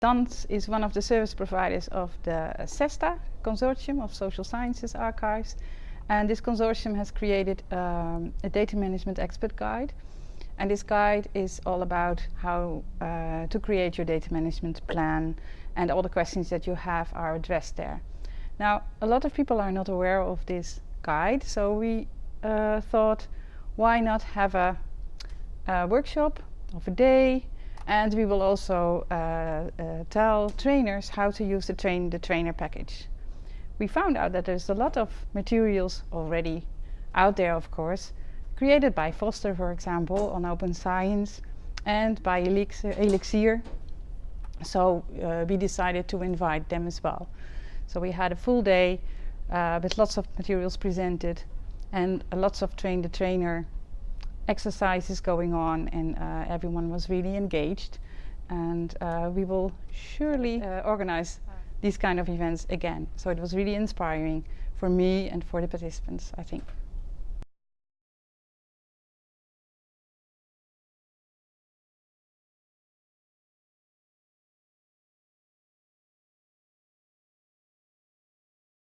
DANS is one of the service providers of the CESSDA consortium of social sciences archives and this consortium has created um, a data management expert guide and this guide is all about how uh, to create your data management plan and all the questions that you have are addressed there. Now a lot of people are not aware of this guide so we uh, thought why not have a, a workshop of a day and we will also uh, uh, tell trainers how to use the train the trainer package. We found out that there's a lot of materials already out there, of course, created by Foster, for example, on Open Science and by Elixir. So uh, we decided to invite them as well. So we had a full day uh, with lots of materials presented and lots of train the trainer exercises going on and uh, everyone was really engaged and uh, we will surely uh, organize these kind of events again. So it was really inspiring for me and for the participants, I think.